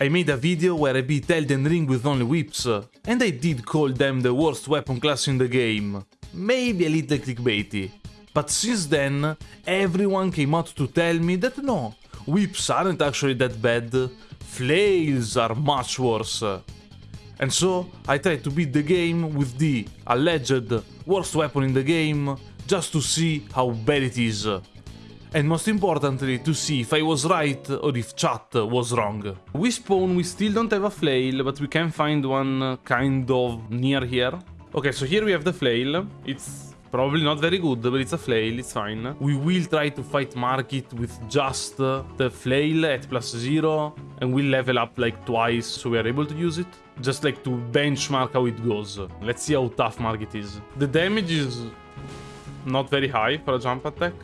I made a video where I beat Elden Ring with only whips, and I did call them the worst weapon class in the game. Maybe a little clickbaity. But since then, everyone came out to tell me that no, whips aren't actually that bad, flails are much worse. And so I tried to beat the game with the alleged worst weapon in the game just to see how bad it is. And most importantly, to see if I was right or if chat was wrong. We spawn, we still don't have a flail, but we can find one uh, kind of near here. Okay, so here we have the flail. It's Probably not very good, but it's a flail, it's fine. We will try to fight Margit with just uh, the flail at plus zero, and we'll level up like twice so we are able to use it. Just like to benchmark how it goes. Let's see how tough Margit is. The damage is not very high for a jump attack.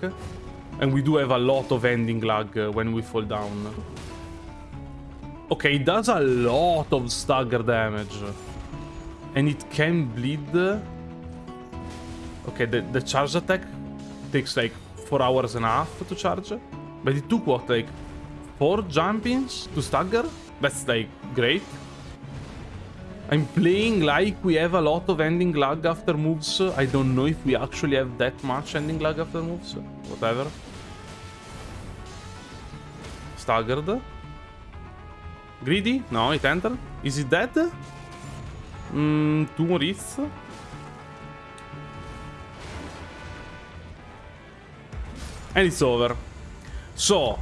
And we do have a lot of ending lag uh, when we fall down. Okay, it does a lot of stagger damage. And it can bleed Okay, the, the charge attack takes like 4 hours and a half to charge. But it took what, like 4 jumpings to stagger? That's like great. I'm playing like we have a lot of ending lag after moves. I don't know if we actually have that much ending lag after moves. Whatever. Staggered. Greedy? No, it entered. Is it dead? Mm, and it's over. So,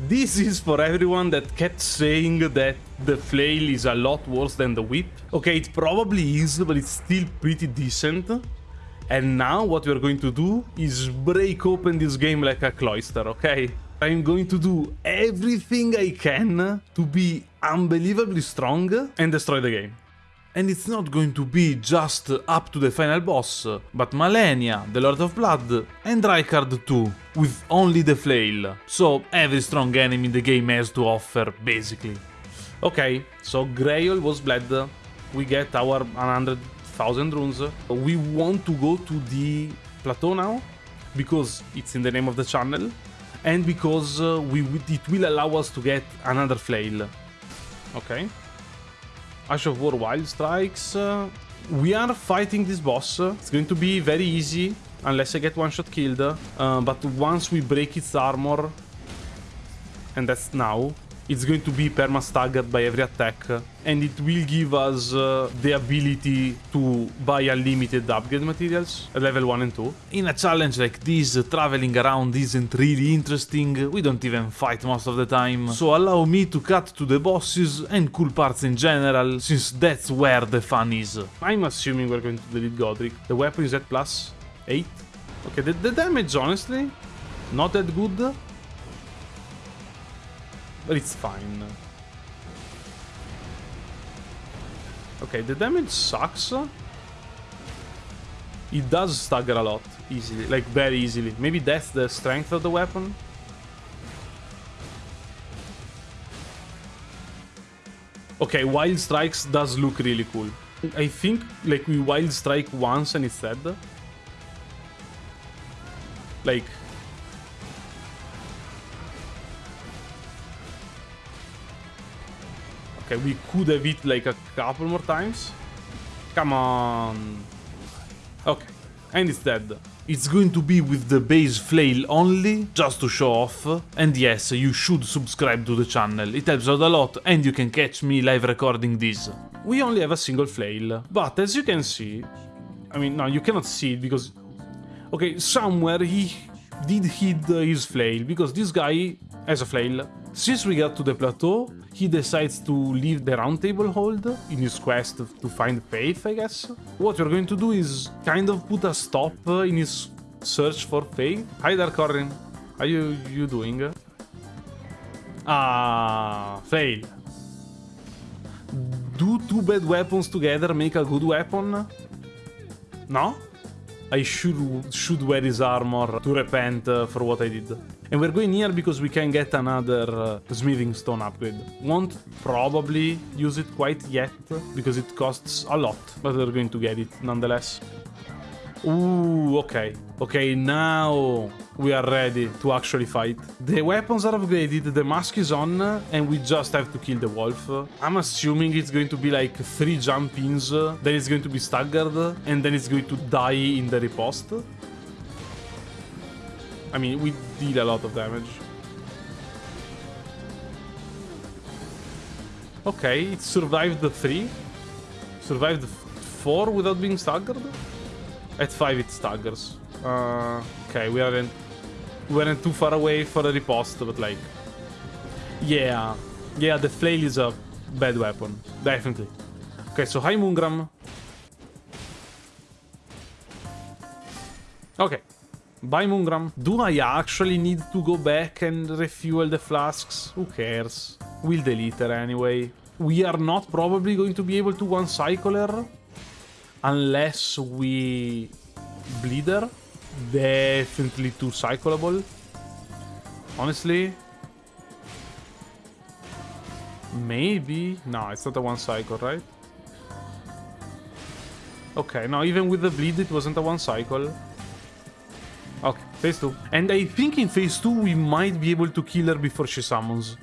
this is for everyone that kept saying that the flail is a lot worse than the whip. Okay, it probably is, but it's still pretty decent. And now what we're going to do is break open this game like a cloister, okay? I'm going to do everything I can to be unbelievably strong and destroy the game. And it's not going to be just up to the final boss, but Malenia, the Lord of Blood, and Rykard too, with only the flail. So every strong enemy the game has to offer, basically. Okay, so Grail was bled, we get our 100,000 runes. We want to go to the plateau now, because it's in the name of the channel, and because uh, we it will allow us to get another flail. Okay. Ash of War Wild Strikes. Uh, we are fighting this boss. It's going to be very easy, unless I get one-shot killed. Uh, but once we break its armor, and that's now, it's going to be perma-staggered by every attack, and it will give us uh, the ability to buy unlimited upgrade materials at level 1 and 2. In a challenge like this, traveling around isn't really interesting, we don't even fight most of the time, so allow me to cut to the bosses and cool parts in general, since that's where the fun is. I'm assuming we're going to delete Godrick. The weapon is at plus 8. Okay, the, the damage, honestly, not that good, but it's fine. Okay, the damage sucks. It does stagger a lot, easily, like very easily. Maybe that's the strength of the weapon. Okay, Wild Strikes does look really cool. I think like we Wild Strike once and it's dead. Like Okay, we could have hit like a couple more times. Come on. Okay, and it's dead. It's going to be with the base flail only, just to show off. And yes, you should subscribe to the channel, it helps out a lot and you can catch me live recording this. We only have a single flail, but as you can see... I mean, no, you cannot see it because... Okay, somewhere he did hit his flail, because this guy has a flail. Since we got to the plateau, he decides to leave the round table hold in his quest to find faith, I guess. What we're going to do is kind of put a stop in his search for faith. Hi there, Corhyn. How you, you doing? Ah, fail. Do two bad weapons together make a good weapon? No? I should should wear his armor to repent uh, for what I did. And we're going here because we can get another uh, smithing stone upgrade. Won't probably use it quite yet because it costs a lot, but we're going to get it nonetheless. Ooh, okay. Okay, now we are ready to actually fight. The weapons are upgraded, the mask is on, and we just have to kill the wolf. I'm assuming it's going to be like three jump ins, then it's going to be staggered, and then it's going to die in the riposte. I mean, we deal a lot of damage. Okay, it survived the three. Survived four without being staggered. At five, it staggers. Uh, okay, we aren't we weren't too far away for the riposte, but like, yeah, yeah, the flail is a bad weapon, definitely. Okay, so hi Moongram. Okay, bye Moongram. Do I actually need to go back and refuel the flasks? Who cares? We'll delete her anyway. We are not probably going to be able to one-cycle her unless we bleed her. Definitely too cyclable. Honestly. Maybe. No, it's not a one cycle, right? Okay, now even with the bleed, it wasn't a one cycle. Okay, phase 2. And I think in phase 2 we might be able to kill her before she summons.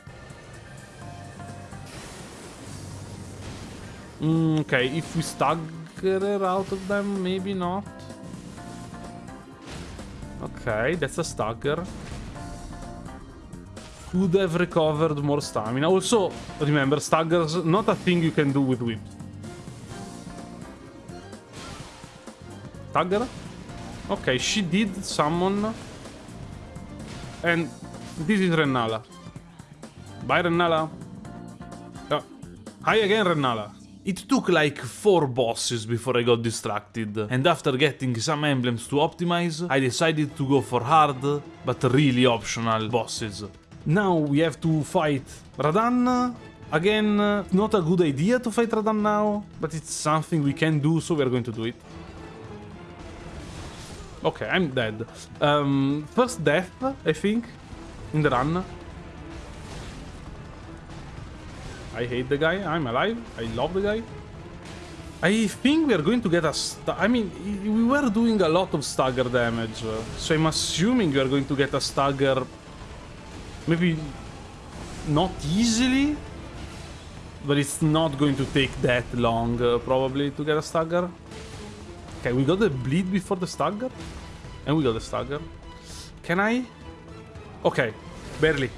Mm, okay, if we stagger her out of them, maybe not. Okay, that's a stagger. Could have recovered more stamina. Also, remember, staggers not a thing you can do with whip. Stagger? Okay, she did summon. And this is Rennala. Bye, Rennala. Oh. Hi again, Rennala. It took like 4 bosses before I got distracted, and after getting some emblems to optimize, I decided to go for hard, but really optional bosses. Now we have to fight Radahn. Again, not a good idea to fight Radahn now, but it's something we can do, so we're going to do it. Okay, I'm dead. Um, first death, I think, in the run. I hate the guy. I'm alive. I love the guy. I think we are going to get a... I mean, we were doing a lot of stagger damage. So I'm assuming we are going to get a stagger... Maybe not easily. But it's not going to take that long, uh, probably, to get a stagger. Okay, we got the bleed before the stagger. And we got the stagger. Can I? Okay, barely.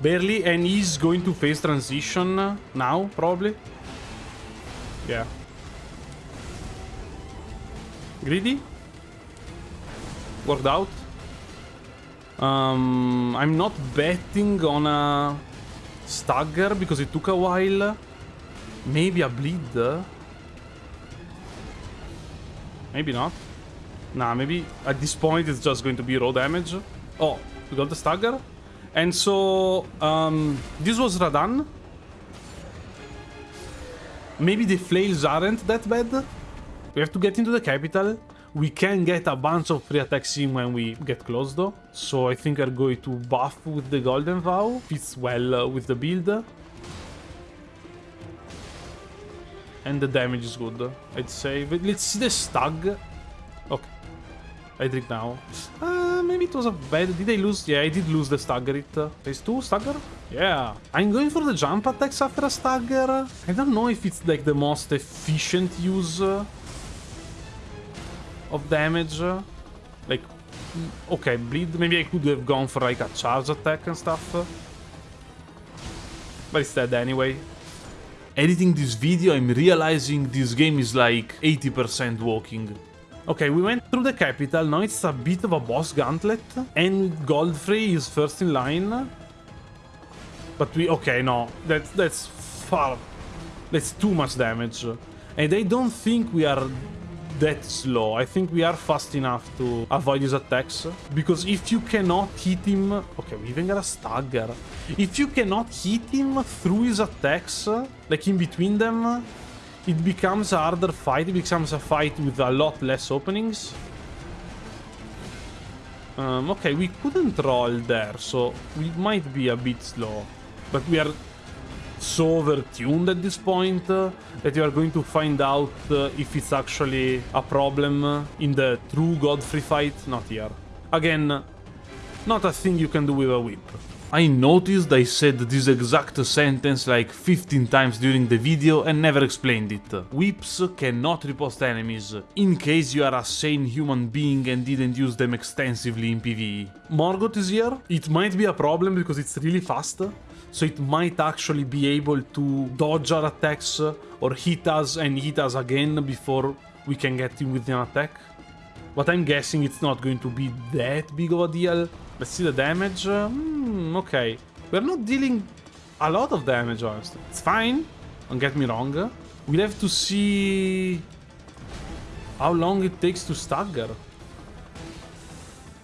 Barely, and he's going to face transition now, probably. Yeah. Greedy? Worked out. Um, I'm not betting on a stagger because it took a while. Maybe a bleed. Maybe not. Nah, maybe at this point it's just going to be raw damage. Oh, we got the stagger. And so, um, this was Radahn. Maybe the flails aren't that bad. We have to get into the capital. We can get a bunch of free attacks in when we get close though. So I think I'm going to buff with the Golden Vow. Fits well uh, with the build. And the damage is good, I'd say. Let's see the stag. Okay. I drink now. Uh, maybe it was a bad... Did I lose? Yeah, I did lose the stagger it. Uh, phase 2 stagger? Yeah. I'm going for the jump attacks after a stagger. I don't know if it's like the most efficient use uh, of damage. Uh, like, mm, okay, bleed. Maybe I could have gone for like a charge attack and stuff. But it's dead anyway. Editing this video, I'm realizing this game is like 80% walking. Okay, we went through the capital, now it's a bit of a boss gauntlet, and Godfrey is first in line. But we... okay, no, that's, that's far... That's too much damage. And I don't think we are that slow. I think we are fast enough to avoid his attacks. Because if you cannot hit him... Okay, we even got a stagger. If you cannot hit him through his attacks, like in between them, it becomes a harder fight. It becomes a fight with a lot less openings. Um, okay, we couldn't roll there, so we might be a bit slow. But we are so overtuned at this point uh, that you are going to find out uh, if it's actually a problem in the true Godfrey fight. Not here. Again, not a thing you can do with a whip. I noticed I said this exact sentence like 15 times during the video and never explained it. Whips cannot riposte enemies, in case you are a sane human being and didn't use them extensively in PvE. Morgott is here, it might be a problem because it's really fast, so it might actually be able to dodge our attacks or hit us and hit us again before we can get him with an attack. But I'm guessing it's not going to be that big of a deal. Let's see the damage. Mm, okay. We're not dealing a lot of damage, honestly. It's fine. Don't get me wrong. We'll have to see how long it takes to stagger.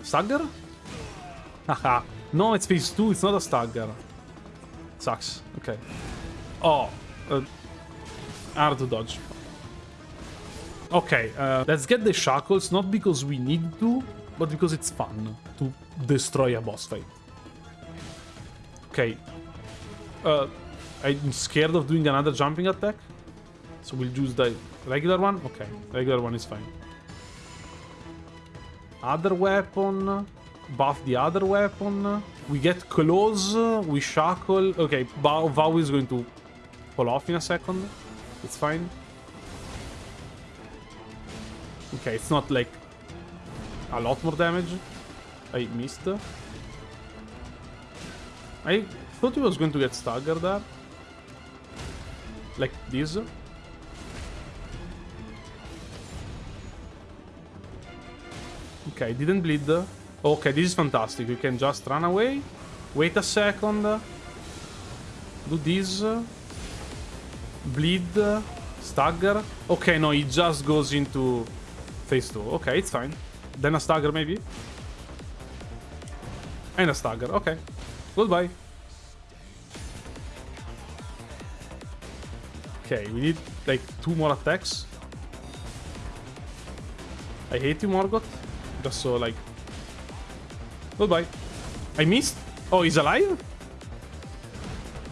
Stagger? Haha. no, it's phase 2. It's not a stagger. Sucks. Okay. Oh. Uh, hard to dodge. Okay, uh, let's get the shackles, not because we need to, but because it's fun to destroy a boss fight. Okay. Uh, I'm scared of doing another jumping attack. So we'll use the regular one. Okay, regular one is fine. Other weapon. Buff the other weapon. We get close. We shackle. Okay, Vow, is going to pull off in a second. It's fine. Okay, it's not like a lot more damage. I missed. I thought he was going to get staggered there. Like this. Okay, didn't bleed. Okay, this is fantastic. You can just run away. Wait a second. Do this. Bleed. Stagger. Okay, no, he just goes into phase 2. Okay, it's fine. Then a stagger, maybe? And a stagger. Okay. Goodbye. Okay, we need, like, two more attacks. I hate you, Morgott. Just so, like... Goodbye. I missed? Oh, he's alive?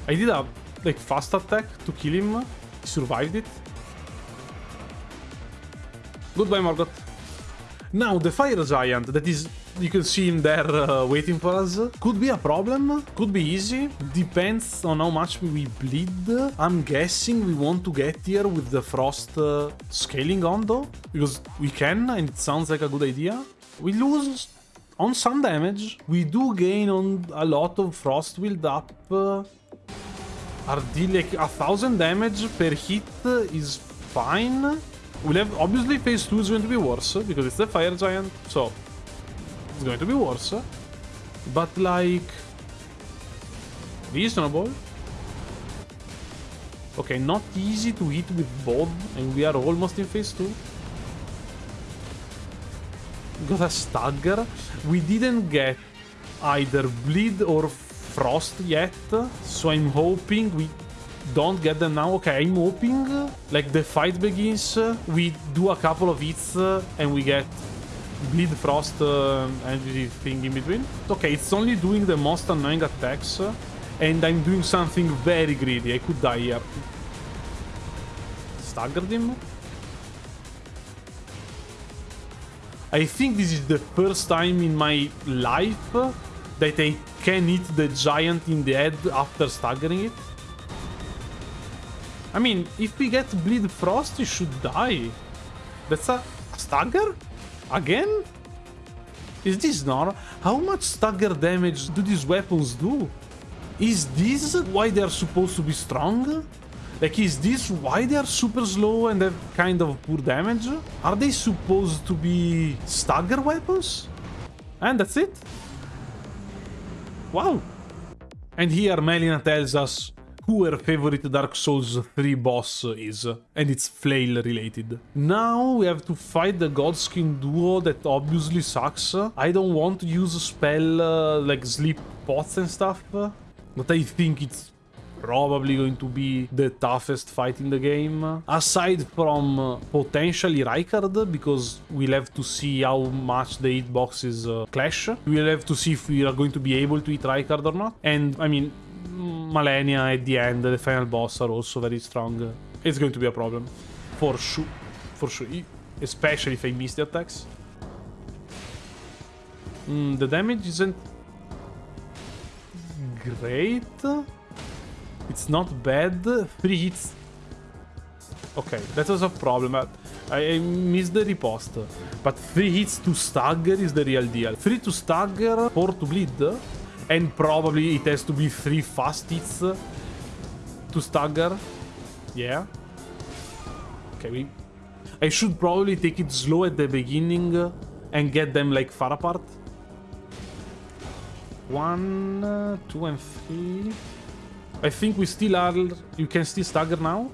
I did a, like, fast attack to kill him. He survived it. Goodbye, Morgott. Now, the Fire Giant, that is... You can see him there uh, waiting for us. Could be a problem. Could be easy. Depends on how much we bleed. I'm guessing we want to get here with the Frost uh, scaling on, though. Because we can, and it sounds like a good idea. We lose on some damage. We do gain on a lot of Frost build up. Uh, deal like a thousand damage per hit is fine. We'll have, obviously, phase 2 is going to be worse, because it's the Fire Giant, so it's going to be worse. But, like, reasonable. Okay, not easy to hit with both, and we are almost in phase 2. Got a stagger. We didn't get either bleed or frost yet, so I'm hoping we don't get them now. Okay, I'm hoping like the fight begins, we do a couple of hits and we get bleed frost uh, everything in between. Okay, it's only doing the most annoying attacks and I'm doing something very greedy. I could die here. Staggered him. I think this is the first time in my life that I can hit the giant in the head after staggering it. I mean, if we get Bleed Frost, you should die. That's a, a stagger? Again? Is this normal? How much stagger damage do these weapons do? Is this why they are supposed to be strong? Like, is this why they are super slow and have kind of poor damage? Are they supposed to be stagger weapons? And that's it? Wow. And here Melina tells us who her favorite Dark Souls 3 boss is, and it's flail related. Now we have to fight the Godskin duo that obviously sucks. I don't want to use a spell uh, like sleep pots and stuff, but I think it's probably going to be the toughest fight in the game. Aside from uh, potentially Rykard, because we'll have to see how much the hitboxes uh, clash. We'll have to see if we are going to be able to hit Rykard or not. And, I mean, Malenia at the end, the final boss are also very strong. It's going to be a problem. For sure. For sure. Especially if I miss the attacks. Mm, the damage isn't great. It's not bad. Three hits. Okay, that was a problem. I, I missed the riposte. But three hits to stagger is the real deal. Three to stagger, four to bleed. And probably it has to be three fast hits to stagger. Yeah. Okay, we... I should probably take it slow at the beginning and get them like far apart. One, two, and three. I think we still are... You can still stagger now?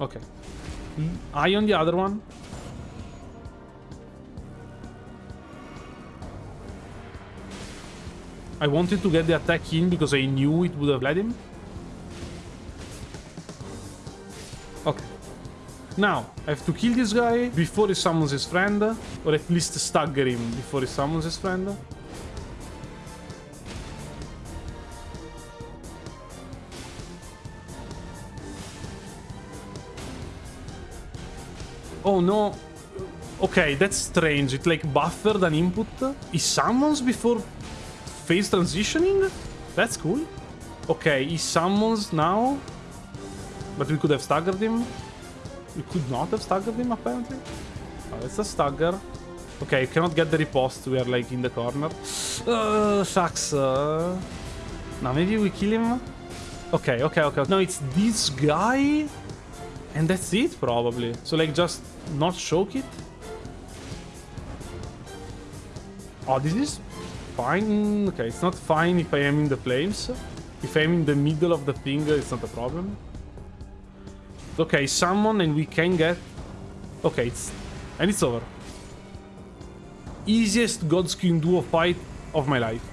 Okay. Eye on the other one. I wanted to get the attack in because I knew it would have led him. Okay. Now, I have to kill this guy before he summons his friend. Or at least stagger him before he summons his friend. Oh no. Okay, that's strange. It like buffered an input. He summons before phase transitioning? That's cool. Okay, he summons now. But we could have staggered him. We could not have staggered him, apparently. Oh, it's a stagger. Okay, cannot get the riposte. We are like in the corner. Uh, sucks. Uh... Now maybe we kill him. Okay, okay, okay. No, it's this guy. And that's it, probably. So like just not choke it. Oh, this is fine. Okay, it's not fine if I am in the flames. If I'm in the middle of the thing, it's not a problem. Okay, summon and we can get... Okay, it's... And it's over. Easiest Godskin Duo fight of my life.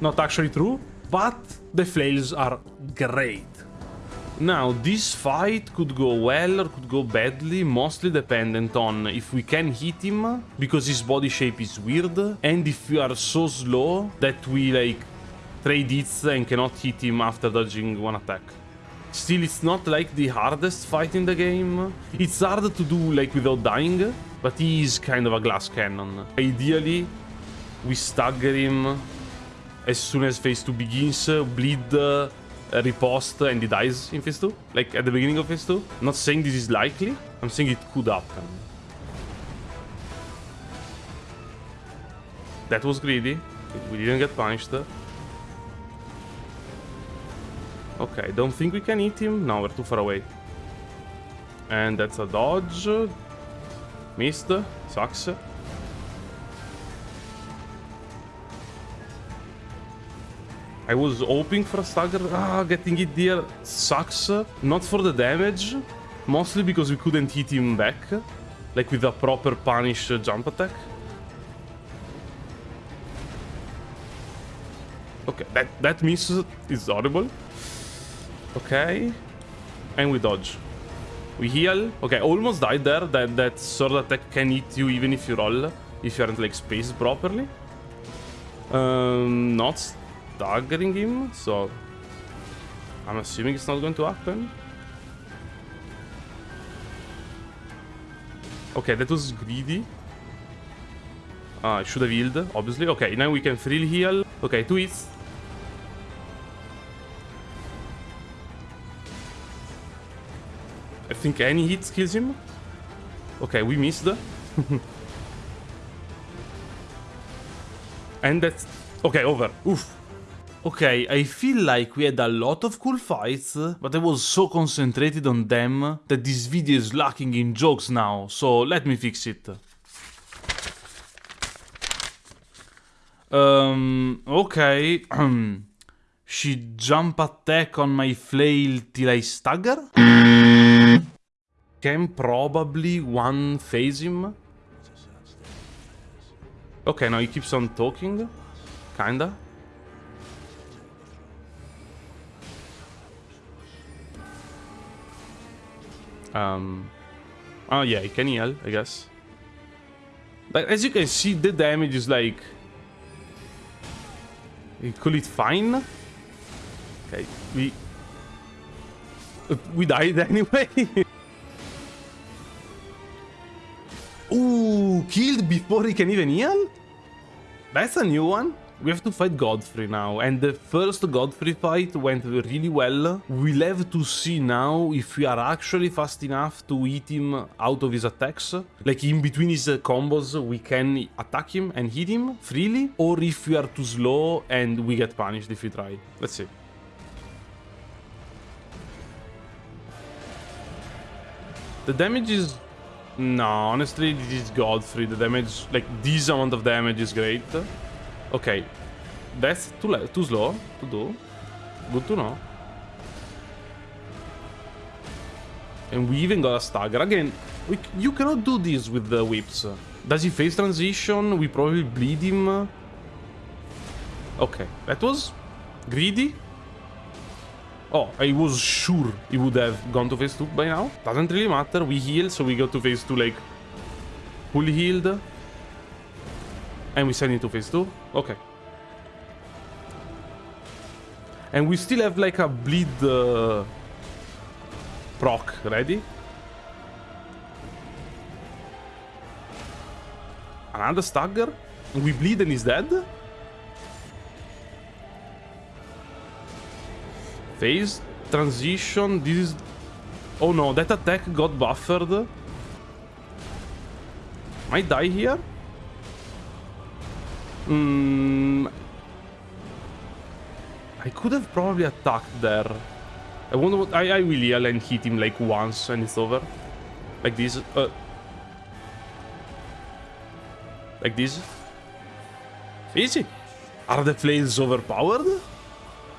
Not actually true, but the flails are great. Now, this fight could go well or could go badly, mostly dependent on if we can hit him, because his body shape is weird, and if we are so slow that we, like, trade hits and cannot hit him after dodging one attack. Still, it's not, like, the hardest fight in the game. It's hard to do, like, without dying, but he is kind of a glass cannon. Ideally, we stagger him as soon as phase 2 begins, bleed riposte and he dies in phase 2, like at the beginning of phase 2. I'm not saying this is likely, I'm saying it could happen. That was greedy. We didn't get punished. Okay, don't think we can eat him. No, we're too far away. And that's a dodge. Missed. Sucks. I was hoping for a stagger. Ah, getting it there sucks. Not for the damage, mostly because we couldn't hit him back. Like with a proper punish jump attack. Okay, that, that miss is horrible. Okay. And we dodge. We heal. Okay, almost died there. That, that sword attack can hit you even if you roll. If you aren't like spaced properly. Um, not targeting him, so I'm assuming it's not going to happen. Okay, that was greedy. Ah, I should have healed, obviously. Okay, now we can freely heal. Okay, two hits. I think any hit kills him. Okay, we missed. and that's... Okay, over. Oof. Okay, I feel like we had a lot of cool fights, but I was so concentrated on them that this video is lacking in jokes now, so let me fix it. Um, okay. she jump attack on my flail till I stagger? Can probably one phase him? Okay, now he keeps on talking. Kinda. Um, oh yeah, he can heal, I guess. But as you can see, the damage is like... You call it fine? Okay, we... We died anyway. Ooh, killed before he can even heal? That's a new one. We have to fight Godfrey now, and the first Godfrey fight went really well. We'll have to see now if we are actually fast enough to hit him out of his attacks. Like in between his uh, combos, we can attack him and hit him freely, or if we are too slow and we get punished if we try. Let's see. The damage is... No, honestly, this is Godfrey. The damage, like, this amount of damage is great. Okay. That's too, too slow to do. Good to know. And we even got a stagger. Again, we, you cannot do this with the whips. Does he face transition? We probably bleed him. Okay, that was greedy. Oh, I was sure he would have gone to phase 2 by now. Doesn't really matter. We heal, so we go to phase 2 like fully healed. And we send it to phase 2. Okay. And we still have like a bleed uh, proc ready. Another stagger. We bleed and he's dead. Phase transition. This is... Oh no, that attack got buffered. Might die here. Hmm. I could have probably attacked there. I wonder what... I, I will yell and hit him like once and it's over. Like this. Uh, like this. Easy. Are the flames overpowered?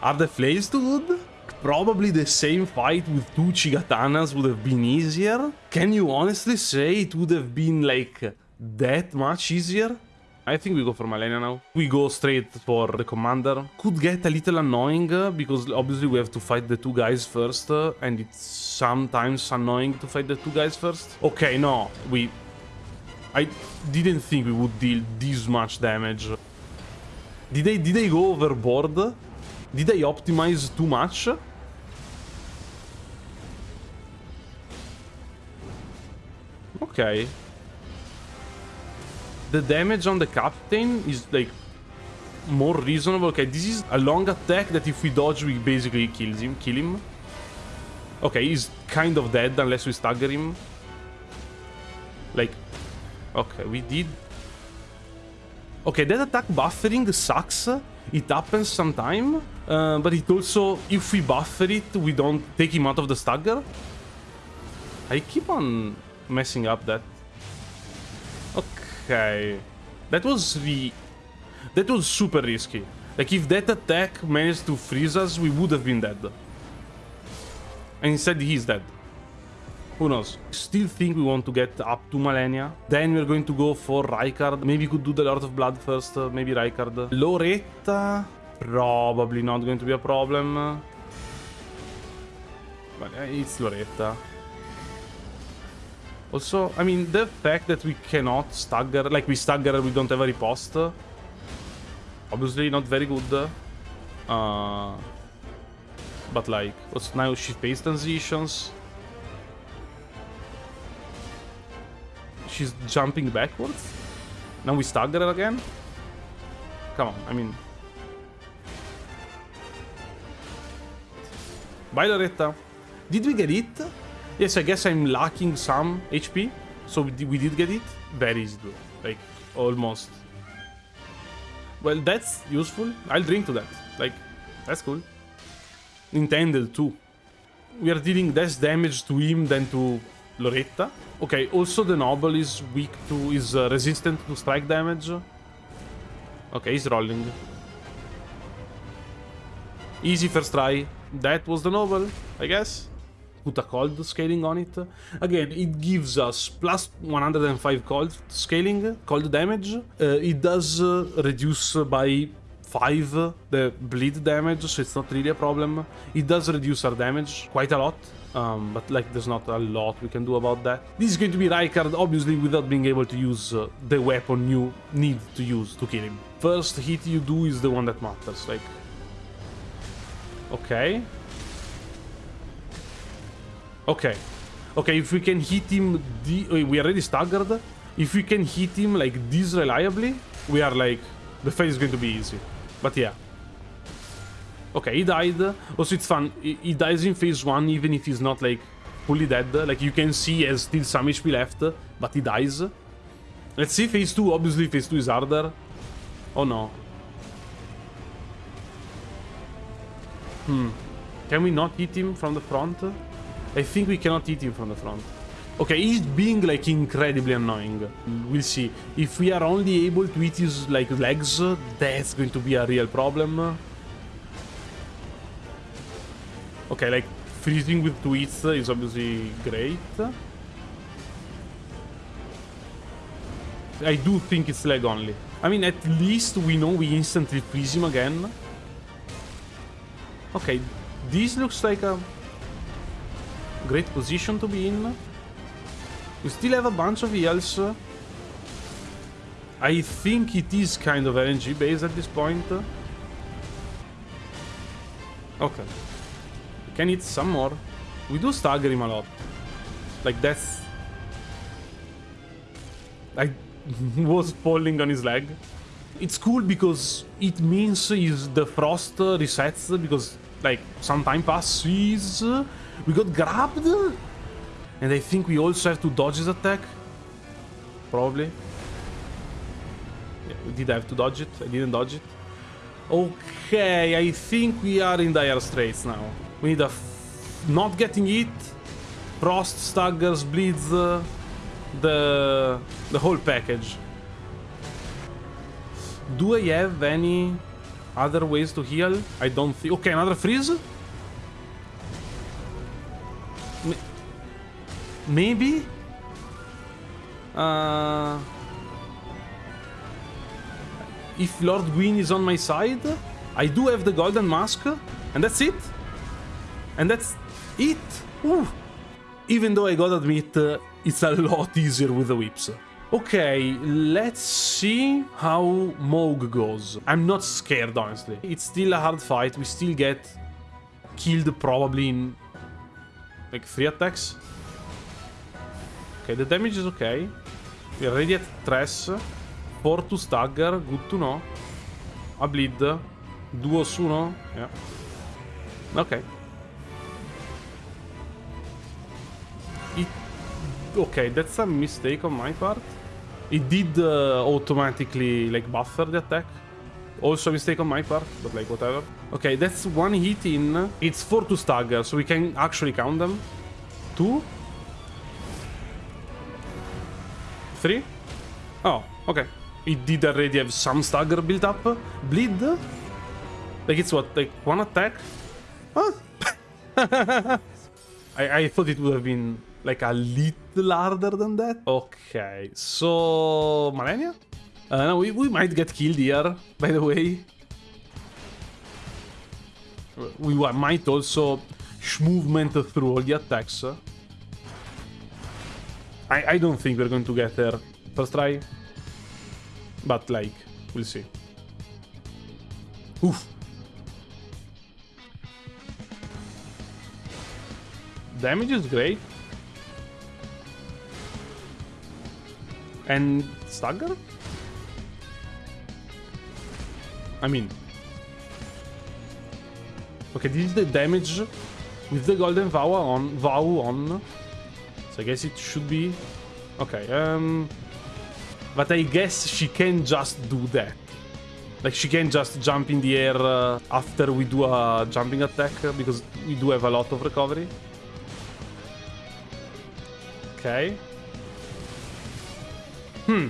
Are the flames too good? Probably the same fight with two Chigatanas would have been easier. Can you honestly say it would have been like that much easier? I think we go for Malenia now. We go straight for the commander. Could get a little annoying uh, because obviously we have to fight the two guys first uh, and it's sometimes annoying to fight the two guys first. Okay, no, we... I didn't think we would deal this much damage. Did they, did they go overboard? Did I optimize too much? Okay. The damage on the captain is like more reasonable. Okay, this is a long attack that if we dodge, we basically kills him, kill him. Okay, he's kind of dead unless we stagger him. Like, okay, we did. Okay, that attack buffering sucks. It happens sometime, uh, but it also, if we buffer it, we don't take him out of the stagger. I keep on messing up that. Okay. That was the... That was super risky. Like, if that attack managed to freeze us, we would have been dead. And instead, he's dead. Who knows? Still think we want to get up to Malenia. Then we're going to go for Rykard. Maybe we could do the Lord of Blood first. Uh, maybe Rykard. Loretta. Probably not going to be a problem. But it's Loretta. Also, I mean, the fact that we cannot stagger, like we stagger, we don't have a riposte. Obviously not very good. Uh, but like, what's now she face transitions. She's jumping backwards. Now we stagger again. Come on, I mean. Bye Loretta. Did we get it? Yes, I guess I'm lacking some HP. So we did, get it. Very easy. Like, almost. Well, that's useful. I'll drink to that. Like, that's cool. Intended too. We are dealing less damage to him than to Loretta. Okay, also the Noble is weak to... is uh, resistant to strike damage. Okay, he's rolling. Easy first try. That was the Noble, I guess put a cold scaling on it. Again, it gives us plus 105 cold scaling, cold damage. Uh, it does uh, reduce by 5 the bleed damage, so it's not really a problem. It does reduce our damage quite a lot. Um, but like there's not a lot we can do about that. This is going to be Rykard, obviously without being able to use uh, the weapon you need to use to kill him. First hit you do is the one that matters, like... Okay. Okay. Okay, if we can hit him... we already staggered. If we can hit him like this reliably, we are like... The fight is going to be easy. But yeah. Okay, he died. Also, it's fun. He, he dies in phase 1 even if he's not, like, fully dead. Like, you can see he has still some HP left, but he dies. Let's see phase 2. Obviously, phase 2 is harder. Oh, no. Hmm. Can we not hit him from the front? I think we cannot hit him from the front. Okay, he's being, like, incredibly annoying. We'll see. If we are only able to hit his, like, legs, that's going to be a real problem. Okay, like, freezing with tweets is obviously great. I do think it's leg only. I mean, at least we know we instantly freeze him again. Okay, this looks like a great position to be in. We still have a bunch of heals. I think it is kind of RNG based at this point. Okay. We can hit some more. We do stagger him a lot. Like that's... I was falling on his leg. It's cool because it means is the frost resets because like some time passes. We got grabbed. And I think we also have to dodge his attack. Probably. Yeah, we did have to dodge it. I didn't dodge it. Okay, I think we are in dire straits now. We need a not getting hit, frost, staggers, bleeds, uh, the the whole package. Do I have any other ways to heal? I don't think. Okay, another freeze. Maybe? Uh, if Lord Gwyn is on my side, I do have the Golden Mask, and that's it. And that's it. Ooh. Even though I gotta admit, uh, it's a lot easier with the whips. Okay, let's see how Mohg goes. I'm not scared, honestly. It's still a hard fight. We still get killed probably in like three attacks. Okay, the damage is okay. We're already at Tress. 4 to stagger, good to know. A bleed. Duo su, no? Yeah. Okay. It... Okay, that's a mistake on my part. It did uh, automatically, like, buffer the attack. Also a mistake on my part, but, like, whatever. Okay, that's one hit in. It's 4 to stagger, so we can actually count them. 2. 3. Oh, okay. It did already have some stagger built up. Bleed? Like it's what, like one attack? Huh? I, I thought it would have been like a little harder than that. Okay, so... Malenia? Uh, no, we, we might get killed here, by the way. We might also movement through all the attacks. I, I don't think we're going to get there. First try. But, like, we'll see. Oof. Damage is great. And stagger? I mean... Okay, this is the damage with the golden vow on vow on. So I guess it should be okay. Um but I guess she can just do that. Like, she can just jump in the air uh, after we do a jumping attack, because we do have a lot of recovery. Okay. Hmm.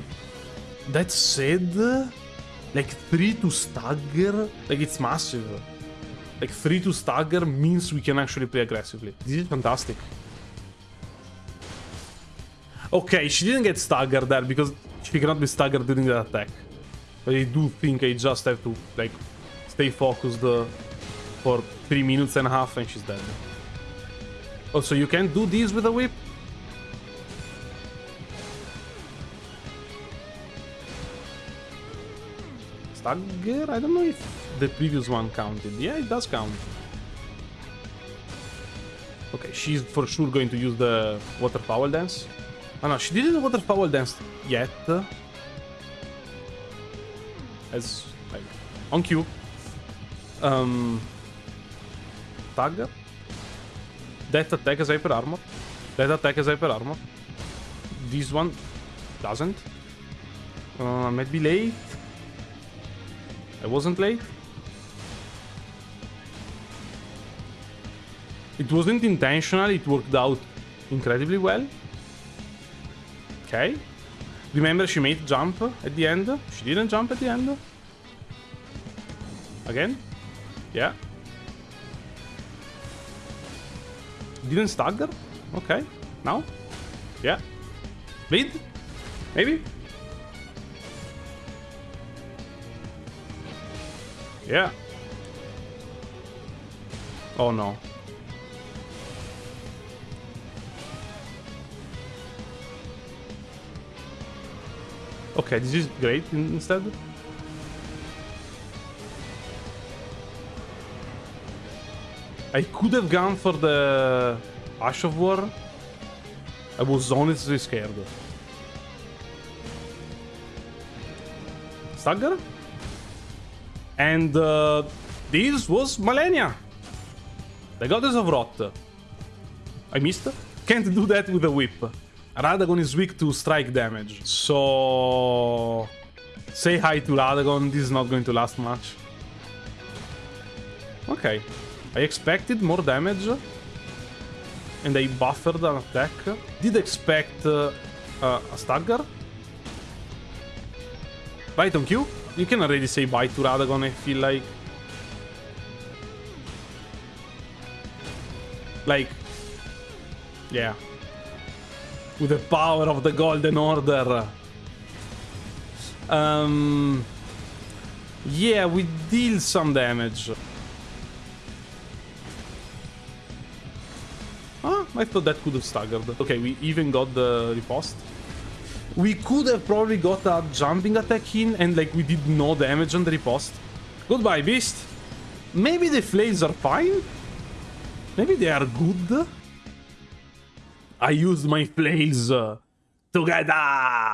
That said, like, 3 to stagger, like, it's massive. Like, 3 to stagger means we can actually play aggressively. This is fantastic. Okay, she didn't get staggered there because she cannot be staggered during the attack. But I do think I just have to, like, stay focused uh, for 3 minutes and a half and she's dead. Also, you can do this with a whip? Stagger? I don't know if the previous one counted. Yeah, it does count. Okay, she's for sure going to use the Waterfowl Dance. Oh no, she didn't Waterfowl Dance yet. As like on cue. Um, tag. That attack has hyper armor. That attack has hyper armor. This one doesn't. Uh, I might be late. I wasn't late. It wasn't intentional, it worked out incredibly well. Okay. Remember she made jump at the end? She didn't jump at the end? Again? Yeah. Didn't stagger? Okay. Now? Yeah. Bleed? Maybe? Yeah. Oh no. Okay, this is great instead. I could have gone for the Ash of War. I was honestly scared. Stagger? And uh, this was Malenia. The Goddess of Rot. I missed. Can't do that with a whip. Radagon is weak to strike damage. So... Say hi to Radagon. This is not going to last much. Okay. I expected more damage. And I buffered an attack. Did expect uh, uh, a stagger. Right on cue. You can already say bye to Radagon, I feel like. Like... Yeah. With the power of the Golden Order. Um... Yeah, we deal some damage. Ah, I thought that could have staggered. Okay, we even got the riposte. We could have probably got a jumping attack in and like we did no damage on the riposte. Goodbye, beast. Maybe the flails are fine? Maybe they are good? I used my flails together!